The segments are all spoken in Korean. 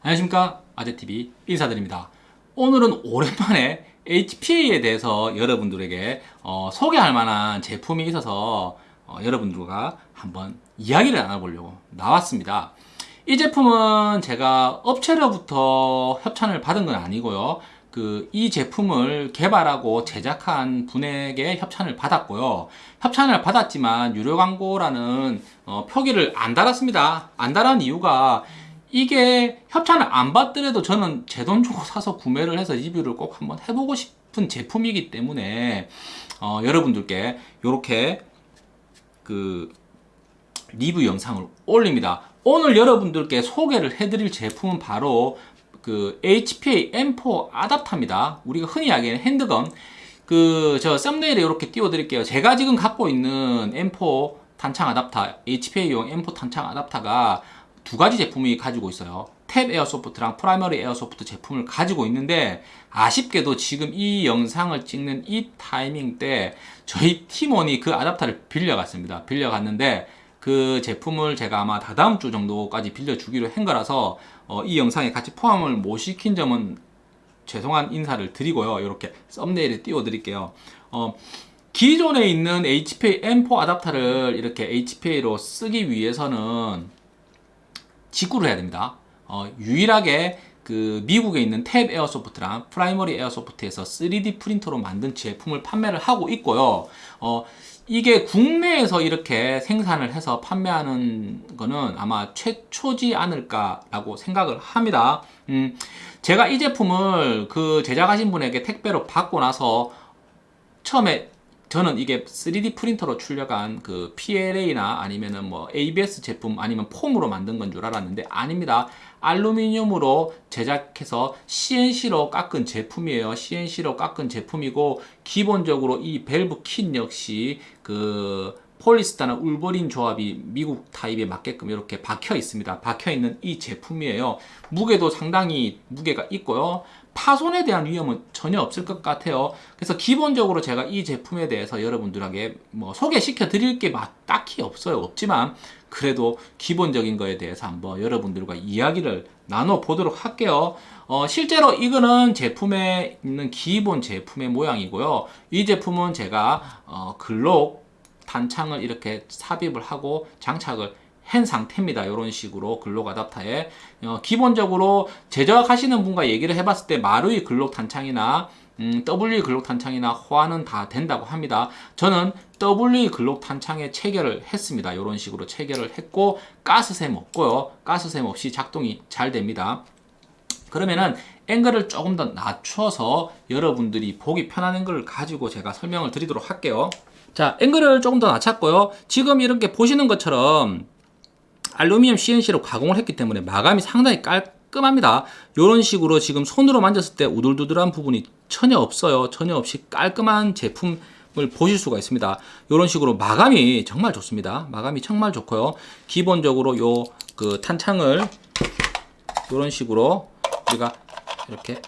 안녕하십니까? 아재TV 인사드립니다. 오늘은 오랜만에 HPA에 대해서 여러분들에게 어, 소개할 만한 제품이 있어서 어, 여러분들과 한번 이야기를 나눠보려고 나왔습니다. 이 제품은 제가 업체로부터 협찬을 받은 건 아니고요. 그 이 제품을 개발하고 제작한 분에게 협찬을 받았고요. 협찬을 받았지만 유료 광고라는 어, 표기를 안 달았습니다. 안 달은 이유가 이게 협찬을 안 받더라도 저는 제 돈 주고 사서 구매를 해서 리뷰를 꼭 한번 해보고 싶은 제품이기 때문에 어, 여러분들께 이렇게 그 리뷰 영상을 올립니다. 오늘 여러분들께 소개를 해드릴 제품은 바로 그 HPA M4 아답터입니다. 우리가 흔히 이야기하는 핸드건. 그 저 썸네일에 이렇게 띄워 드릴게요. 제가 지금 갖고 있는 M4 탄창 아답터 HPA용 M4 탄창 아답터가 두 가지 제품이 가지고 있어요. Tapp Airsoft랑 Primary Airsoft 제품을 가지고 있는데 아쉽게도 지금 이 영상을 찍는 이 타이밍 때 저희 팀원이 그 아답터를 빌려갔습니다. 빌려갔는데 그 제품을 제가 아마 다다음 주 정도까지 빌려주기로 한 거라서 어, 이 영상에 같이 포함을 못 시킨 점은 죄송한 인사를 드리고요. 이렇게 썸네일에 띄워 드릴게요. 어, 기존에 있는 HPA M4 아답터를 이렇게 HPA로 쓰기 위해서는 직구를 해야 됩니다. 어, 유일하게 그 미국에 있는 TAPP Airsoft랑 Primary Airsoft에서 3D 프린터로 만든 제품을 판매를 하고 있고요. 어, 이게 국내에서 이렇게 생산을 해서 판매하는 거는 아마 최초지 않을까 라고 생각을 합니다. 음, 제가 이 제품을 그 제작하신 분에게 택배로 받고 나서 처음에 저는 이게 3D 프린터로 출력한 그 PLA나 아니면은 뭐 ABS 제품 아니면 폼으로 만든 건 줄 알았는데 아닙니다. 알루미늄으로 제작해서 CNC로 깎은 제품이에요. CNC로 깎은 제품이고 기본적으로 이 밸브 킷 역시 그 폴리스타나 울버린 조합이 미국 타입에 맞게끔 이렇게 박혀 있습니다. 박혀 있는 이 제품이에요. 무게도 상당히 무게가 있고요. 파손에 대한 위험은 전혀 없을 것 같아요. 그래서 기본적으로 제가 이 제품에 대해서 여러분들에게 뭐 소개시켜 드릴 게 딱히 없어요. 없지만 그래도 기본적인 거에 대해서 한번 여러분들과 이야기를 나눠 보도록 할게요. 어, 실제로 이거는 제품에 있는 기본 제품의 모양이고요. 이 제품은 제가 어, 글록 단창을 이렇게 삽입을 하고 장착을 한 상태입니다. 이런 식으로 글록 아답터에 어, 기본적으로 제작하시는 분과 얘기를 해봤을 때 마루이 글록 탄창이나 음, W 글록 탄창이나 호환은 다 된다고 합니다. 저는 W 글록 탄창에 체결을 했습니다. 이런 식으로 체결을 했고 가스샘 없고요. 가스샘 없이 작동이 잘 됩니다. 그러면은 앵글을 조금 더 낮춰서 여러분들이 보기 편한 앵글을 가지고 제가 설명을 드리도록 할게요. 자, 앵글을 조금 더 낮췄고요. 지금 이렇게 보시는 것처럼 알루미늄 CNC로 가공을 했기 때문에 마감이 상당히 깔끔합니다. 이런 식으로 지금 손으로 만졌을 때 우들두들한 부분이 전혀 없어요. 전혀 없이 깔끔한 제품 을 보실 수가 있습니다. 이런 식으로 마감이 정말 좋습니다. 마감이 정말 좋고요. 기본적으로 요 그 탄창을 이런 식으로 우리가 이렇게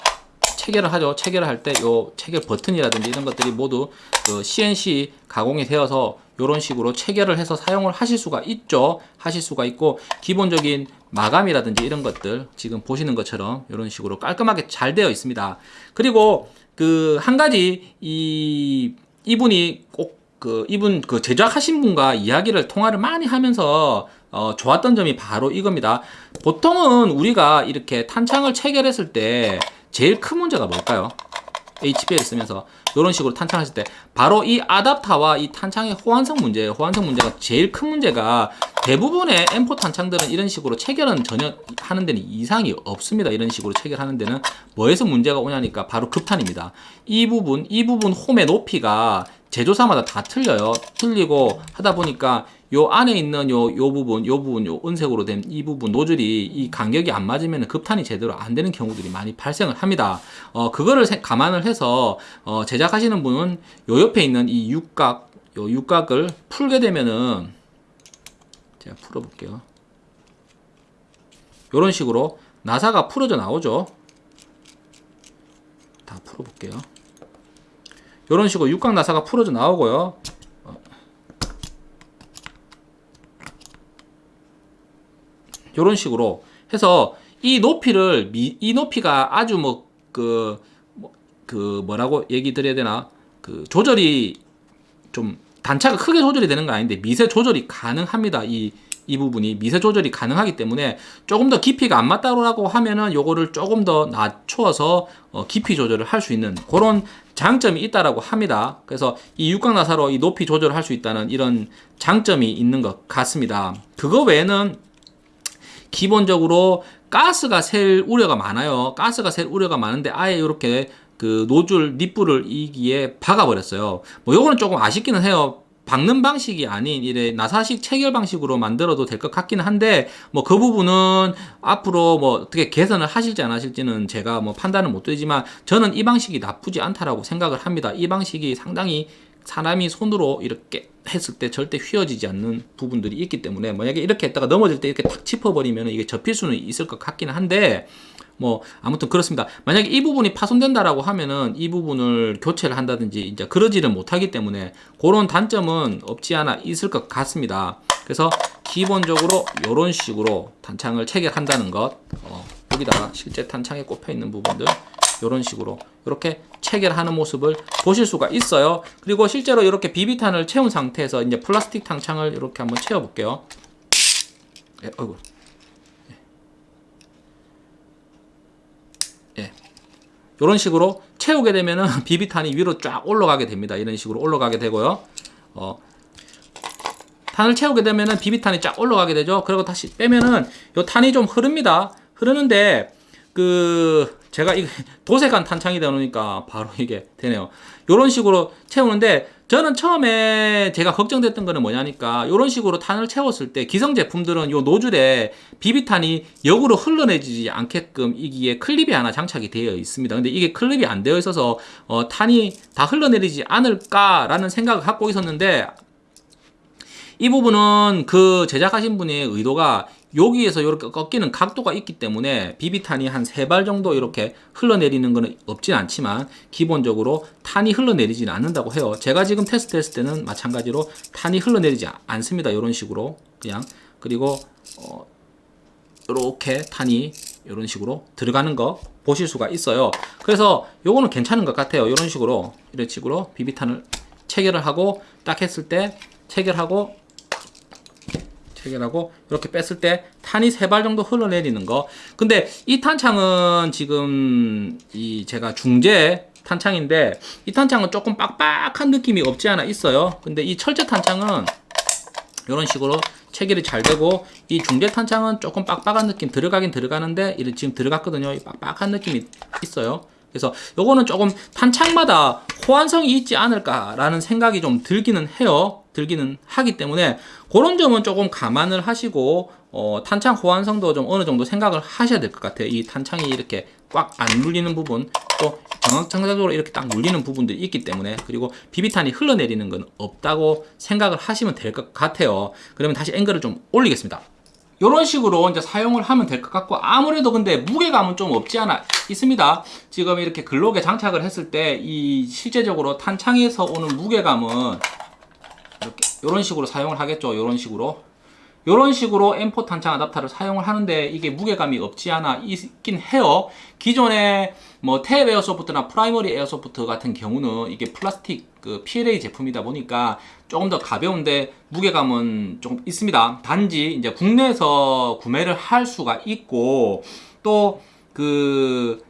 체결을 하죠. 체결을 할 때 요 체결 버튼이라든지 이런 것들이 모두 그 CNC 가공이 되어서 이런 식으로 체결을 해서 사용을 하실 수가 있죠. 하실 수가 있고 기본적인 마감이라든지 이런 것들 지금 보시는 것처럼 이런 식으로 깔끔하게 잘 되어 있습니다. 그리고 그 한 가지 이 이분이 꼭 그 이분 그 제작하신 분과 이야기를 통화를 많이 하면서 어, 좋았던 점이 바로 이겁니다. 보통은 우리가 이렇게 탄창을 체결했을 때 제일 큰 문제가 뭘까요? HP를 쓰면서 이런 식으로 탄창하실 때 바로 이 아답터와 이 탄창의 호환성 문제예요. 호환성 문제가 제일 큰 문제가 대부분의 M4 탄창들은 이런 식으로 체결은 전혀 하는 데는 이상이 없습니다. 이런 식으로 체결하는 데는 뭐에서 문제가 오냐니까 바로 급탄입니다. 이 부분, 이 부분 홈의 높이가 제조사마다 다 틀려요. 틀리고 하다 보니까 요 안에 있는 요, 요 부분, 요 부분, 요 은색으로 된 이 부분 노즐이 이 간격이 안 맞으면 급탄이 제대로 안 되는 경우들이 많이 발생을 합니다. 어, 그거를 감안을 해서 어, 제작 하시는 분은 요 옆에 있는 이 육각, 요 육각을 풀게 되면은 제가 풀어볼게요. 요런 식으로 나사가 풀어져 나오죠. 다 풀어볼게요. 요런 식으로 육각 나사가 풀어져 나오고요. 이런 식으로 해서 이 높이를 미, 이 높이가 아주 뭐 그 그 뭐라고 얘기 드려야 되나 그 조절이 좀 단차가 크게 조절이 되는 건 아닌데 미세 조절이 가능합니다. 이, 이 부분이 미세 조절이 가능하기 때문에 조금 더 깊이가 안 맞다고 하면은 요거를 조금 더 낮추어서 어, 깊이 조절을 할 수 있는 그런 장점이 있다라고 합니다. 그래서 이 육각 나사로 이 높이 조절을 할 수 있다는 이런 장점이 있는 것 같습니다. 그거 외에는 기본적으로 가스가 셀 우려가 많아요. 가스가 셀 우려가 많은데 아예 이렇게 그 노즐 립불을 이기에 박아버렸어요. 뭐 요거는 조금 아쉽기는 해요. 박는 방식이 아닌 이래 나사식 체결 방식으로 만들어도 될 것 같기는 한데 뭐 그 부분은 앞으로 뭐 어떻게 개선을 하실지 안 하실지는 제가 뭐 판단을 못 드리지만 저는 이 방식이 나쁘지 않다라고 생각을 합니다. 이 방식이 상당히 사람이 손으로 이렇게 했을 때 절대 휘어지지 않는 부분들이 있기 때문에 만약에 이렇게 했다가 넘어질 때 이렇게 탁 짚어버리면 이게 접힐 수는 있을 것 같기는 한데 뭐 아무튼 그렇습니다. 만약에 이 부분이 파손된다라고 하면은 이 부분을 교체를 한다든지 이제 그러지를 못하기 때문에 그런 단점은 없지 않아 있을 것 같습니다. 그래서 기본적으로 이런 식으로 단창을 체결한다는 것 어, 여기다가 실제 탄창에 꼽혀 있는 부분들 이런 식으로 이렇게 체결하는 모습을 보실 수가 있어요. 그리고 실제로 이렇게 비비탄을 채운 상태에서 이제 플라스틱 탄창을 이렇게 한번 채워 볼게요. 예, 어이구. 이런 식으로 채우게 되면은 비비탄이 위로 쫙 올라가게 됩니다. 이런 식으로 올라가게 되고요. 어, 탄을 채우게 되면은 비비탄이 쫙 올라가게 되죠. 그리고 다시 빼면은 요 탄이 좀 흐릅니다. 흐르는데 그 제가 이 도색한 탄창이다 보니까 바로 이게 되네요. 이런 식으로 채우는데 저는 처음에 제가 걱정됐던 거는 뭐냐니까 이런 식으로 탄을 채웠을 때 기성 제품들은 요 노즐에 비비탄이 역으로 흘러내지지 않게끔 이기에 클립이 하나 장착이 되어 있습니다. 근데 이게 클립이 안 되어 있어서 어, 탄이 다 흘러내리지 않을까 라는 생각을 갖고 있었는데 이 부분은 그 제작하신 분의 의도가 여기에서 이렇게 꺾이는 각도가 있기 때문에 비비탄이 한 세 발 정도 이렇게 흘러내리는 것은 없진 않지만 기본적으로 탄이 흘러내리지는 않는다고 해요. 제가 지금 테스트 했을 때는 마찬가지로 탄이 흘러내리지 않습니다. 이런 식으로 그냥 그리고 어, 이렇게 탄이 이런 식으로 들어가는 거 보실 수가 있어요. 그래서 요거는 괜찮은 것 같아요. 이런 식으로 이런 식으로 비비탄을 체결을 하고 딱 했을 때 체결하고 체결하고 이렇게 뺐을 때 탄이 세 발 정도 흘러내리는 거. 근데 이 탄창은 지금 이 제가 중재 탄창인데 이 탄창은 조금 빡빡한 느낌이 없지 않아 있어요. 근데 이 철제 탄창은 이런 식으로 체결이 잘 되고 이 중재 탄창은 조금 빡빡한 느낌 들어가긴 들어가는데 지금 들어갔거든요. 이 빡빡한 느낌이 있어요. 그래서 요거는 조금 탄창마다 호환성이 있지 않을까라는 생각이 좀 들기는 해요. 들기는 하기 때문에 그런 점은 조금 감안을 하시고 어, 탄창 호환성도 좀 어느 정도 생각을 하셔야 될 것 같아요. 이 탄창이 이렇게 꽉 안 눌리는 부분 또 정확정상적으로 이렇게 딱 눌리는 부분들이 있기 때문에 그리고 비비탄이 흘러내리는 건 없다고 생각을 하시면 될 것 같아요. 그러면 다시 앵글을 좀 올리겠습니다. 이런 식으로 이제 사용을 하면 될 것 같고 아무래도 근데 무게감은 좀 없지 않아 있습니다. 지금 이렇게 Glock에 장착을 했을 때 이 실제적으로 탄창에서 오는 무게감은 이런 식으로 사용을 하겠죠. 이런 식으로 이런 식으로 M4 탄창 아답터를 사용을 하는데 이게 무게감이 없지 않아 있긴 해요. 기존에 뭐 TAPP Airsoft나 Primary Airsoft 같은 경우는 이게 플라스틱 그 PLA 제품이다 보니까 조금 더 가벼운데 무게감은 조금 있습니다. 단지 이제 국내에서 구매를 할 수가 있고 또그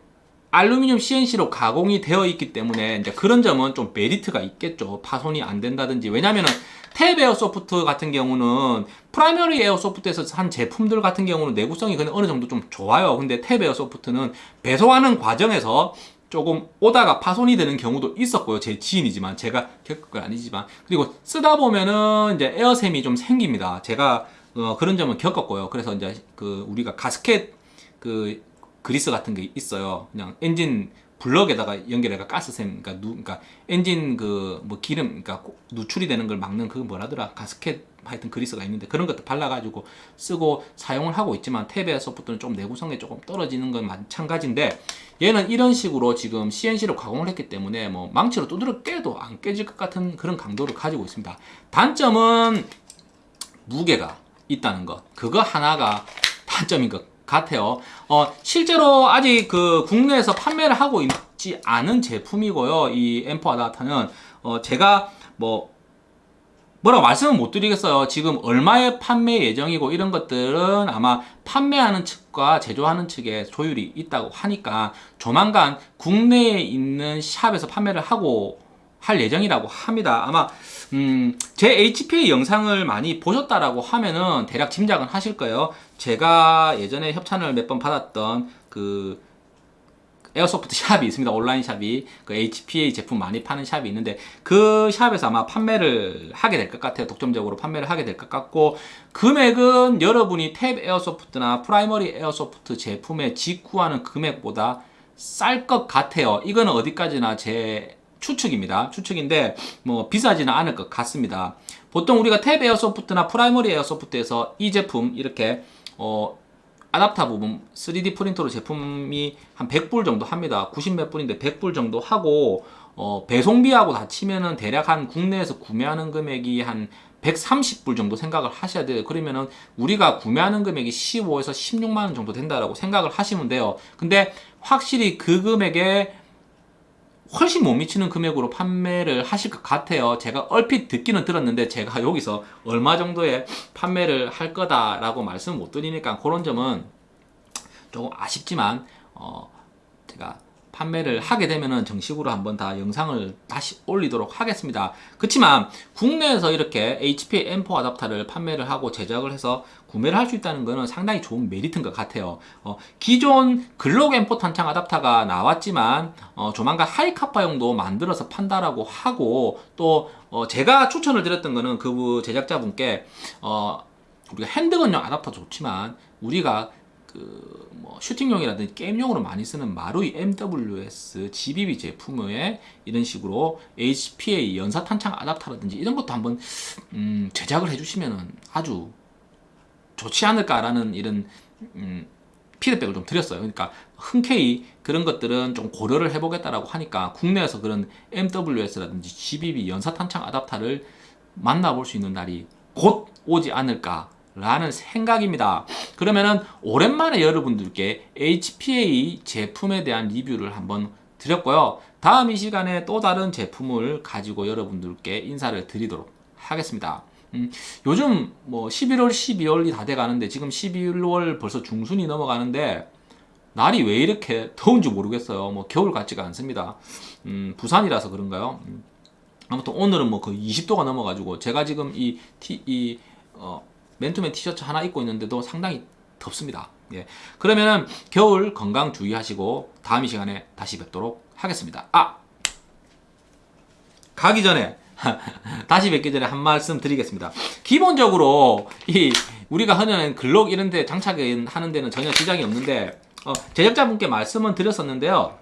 알루미늄 CNC로 가공이 되어 있기 때문에 이제 그런 점은 좀 메리트가 있겠죠. 파손이 안 된다든지 왜냐면은 TAPP Airsoft 같은 경우는 Primary Airsoft에서 한 제품들 같은 경우는 내구성이 그냥 어느 정도 좀 좋아요. 근데 TAPP Airsoft는 배송하는 과정에서 조금 오다가 파손이 되는 경우도 있었고요. 제 지인이지만 제가 겪은 건 아니지만 그리고 쓰다 보면은 이제 에어샘이 좀 생깁니다. 제가 어, 그런 점은 겪었고요. 그래서 이제 그 우리가 가스켓 그 그리스 같은 게 있어요. 그냥 엔진 블럭에다가 연결해가 가스샘, 그러니까 누, 그러니까 엔진 그 뭐 기름, 그러니까 누출이 되는 걸 막는 그 뭐라더라 가스켓 하여튼 그리스가 있는데 그런 것도 발라가지고 쓰고 사용을 하고 있지만 탭의 소프트는 좀 내구성이 조금 떨어지는 건 마찬가지인데 얘는 이런 식으로 지금 CNC로 가공을 했기 때문에 뭐 망치로 두드려 깨도 안 깨질 것 같은 그런 강도를 가지고 있습니다. 단점은 무게가 있다는 것. 그거 하나가 단점인 것 같아요. 어, 실제로 아직 그 국내에서 판매를 하고 있지 않은 제품이고요. 이 M4 아다타는 어, 제가 뭐 뭐라고 말씀은 못 드리겠어요. 지금 얼마의 판매 예정이고 이런 것들은 아마 판매하는 측과 제조하는 측에 조율이 있다고 하니까 조만간 국내에 있는 샵에서 판매를 하고 할 예정이라고 합니다. 아마 음, 제 HPA 영상을 많이 보셨다라고 하면은 대략 짐작은 하실 거예요. 제가 예전에 협찬을 몇 번 받았던 그 airsoft 샵이 있습니다. 온라인 샵이 그 HPA 제품 많이 파는 샵이 있는데 그 샵에서 아마 판매를 하게 될 것 같아요. 독점적으로 판매를 하게 될 것 같고 금액은 여러분이 TAPP Airsoft나 Primary Airsoft 제품에 직구하는 금액보다 쌀 것 같아요. 이거는 어디까지나 제 추측입니다. 추측인데 뭐 비싸지는 않을 것 같습니다. 보통 우리가 TAPP Airsoft나 Primary Airsoft에서 이 제품 이렇게 어 아답터 부분 3D 프린터로 제품이 한 100불 정도 합니다. 90몇 불인데 100불 정도 하고 어, 배송비하고 다 치면은 대략 한 국내에서 구매하는 금액이 한 130불 정도 생각을 하셔야 돼요. 그러면은 우리가 구매하는 금액이 15에서 16만 원 정도 된다라고 생각을 하시면 돼요. 근데 확실히 그 금액에 훨씬 못 미치는 금액으로 판매를 하실 것 같아요. 제가 얼핏 듣기는 들었는데 제가 여기서 얼마 정도의 판매를 할 거다 라고 말씀 못 드리니까 그런 점은 조금 아쉽지만 어 제가 판매를 하게 되면은 정식으로 한번 다 영상을 다시 올리도록 하겠습니다. 그렇지만 국내에서 이렇게 HP M4 아답터를 판매를 하고 제작을 해서 구매를 할 수 있다는 것은 상당히 좋은 메리트인 것 같아요. 어, 기존 M4 탄창 아답터가 나왔지만 어, 조만간 Hi-Capa용도 만들어서 판다라고 하고 또 어, 제가 추천을 드렸던 거는 그 제작자분께 어, 우리가 handgun용 아답터 좋지만 우리가 그뭐 슈팅용이라든지 게임용으로 많이 쓰는 마루이 MWS GBB 제품에 이런 식으로 HPA 연사 탄창 아답터라든지 이런 것도 한번 음, 제작을 해주시면 아주 좋지 않을까라는 이런 음, 피드백을 좀 드렸어요. 그러니까 흔쾌히 그런 것들은 좀 고려를 해보겠다라고 하니까 국내에서 그런 MWS라든지 GBB 연사 탄창 아답터를 만나볼 수 있는 날이 곧 오지 않을까 라는 생각입니다. 그러면은 오랜만에 여러분들께 HPA 제품에 대한 리뷰를 한번 드렸고요. 다음 이 시간에 또 다른 제품을 가지고 여러분들께 인사를 드리도록 하겠습니다. 음, 요즘 뭐 11월, 12월이 다 돼 가는데 지금 11월 벌써 중순이 넘어가는데 날이 왜 이렇게 더운지 모르겠어요. 뭐 겨울 같지가 않습니다. 음, 부산이라서 그런가요? 음, 아무튼 오늘은 뭐 거의 20도가 넘어 가지고 제가 지금 이, 티, 이 어, 맨투맨 티셔츠 하나 입고 있는데도 상당히 덥습니다. 예. 그러면은 겨울 건강 주의하시고 다음 이 시간에 다시 뵙도록 하겠습니다. 아! 가기 전에 다시 뵙기 전에 한 말씀 드리겠습니다. 기본적으로 이 우리가 흔히 글록 이런 데 장착하는 데는 전혀 지장이 없는데 어, 제작자분께 말씀은 드렸었는데요.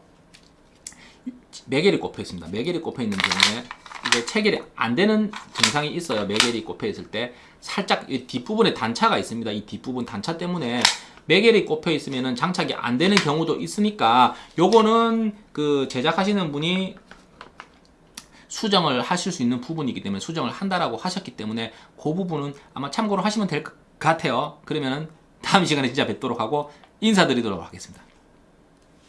매겔이 꼽혀 있습니다. 매겔이 꼽혀 있는 경우에 이게 체결이 안 되는 증상이 있어요. 매겔이 꼽혀 있을 때 살짝 이 뒷부분에 단차가 있습니다. 이 뒷부분 단차 때문에 매겔이 꼽혀 있으면 장착이 안 되는 경우도 있으니까 요거는 그 제작하시는 분이 수정을 하실 수 있는 부분이기 때문에 수정을 한다라고 하셨기 때문에 그 부분은 아마 참고로 하시면 될 것 같아요. 그러면은 다음 시간에 진짜 뵙도록 하고 인사드리도록 하겠습니다.